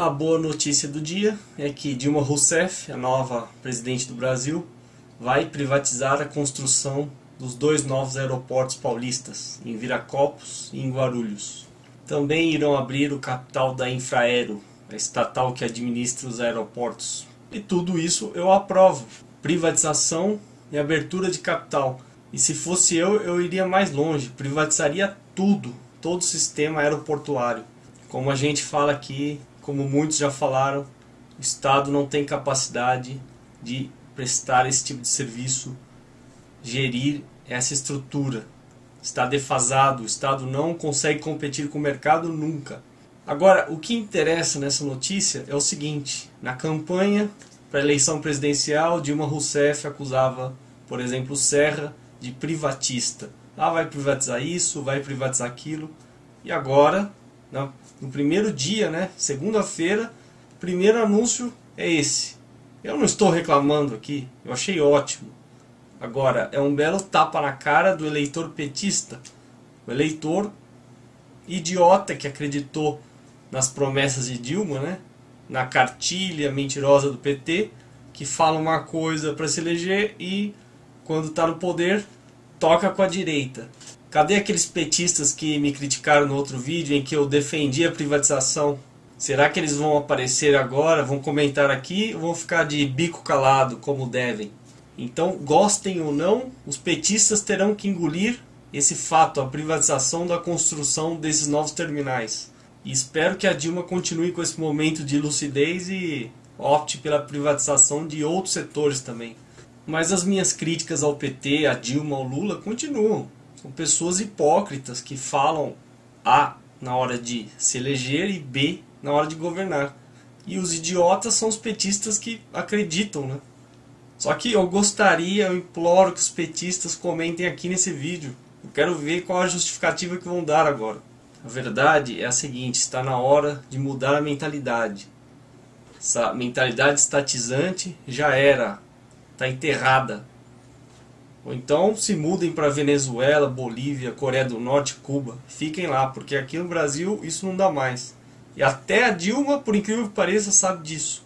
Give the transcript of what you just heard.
A boa notícia do dia é que Dilma Rousseff, a nova presidente do Brasil, vai privatizar a construção dos dois novos aeroportos paulistas, em Viracopos e em Guarulhos. Também irão abrir o capital da Infraero, a estatal que administra os aeroportos. E tudo isso eu aprovo. Privatização e abertura de capital. E se fosse eu, eu iria mais longe, privatizaria tudo, todo o sistema aeroportuário. Como a gente fala aqui, como muitos já falaram, o Estado não tem capacidade de prestar esse tipo de serviço, gerir essa estrutura. Está defasado, o Estado não consegue competir com o mercado nunca. Agora, o que interessa nessa notícia é o seguinte: na campanha para a eleição presidencial, Dilma Rousseff acusava, por exemplo, Serra de privatista. Ah, vai privatizar isso, vai privatizar aquilo. E agora, no primeiro dia, né, segunda-feira, primeiro anúncio é esse. Eu não estou reclamando aqui, eu achei ótimo. Agora, é um belo tapa na cara do eleitor petista. O eleitor idiota que acreditou nas promessas de Dilma, né? na cartilha mentirosa do PT, que fala uma coisa para se eleger e, quando está no poder, toca com a direita. Cadê aqueles petistas que me criticaram no outro vídeo em que eu defendi a privatização? Será que eles vão aparecer agora, vão comentar aqui ou vão ficar de bico calado como devem? Então, gostem ou não, os petistas terão que engolir esse fato, a privatização da construção desses novos terminais. E espero que a Dilma continue com esse momento de lucidez e opte pela privatização de outros setores também. Mas as minhas críticas ao PT, a Dilma, ao Lula continuam. São pessoas hipócritas que falam A na hora de se eleger e B na hora de governar. E os idiotas são os petistas que acreditam, né? Só que eu gostaria, eu imploro que os petistas comentem aqui nesse vídeo. Eu quero ver qual a justificativa que vão dar agora. A verdade é a seguinte, está na hora de mudar a mentalidade. Essa mentalidade estatizante já era, está enterrada. Ou então se mudem para Venezuela, Bolívia, Coreia do Norte, Cuba. Fiquem lá, porque aqui no Brasil isso não dá mais. E até a Dilma, por incrível que pareça, sabe disso.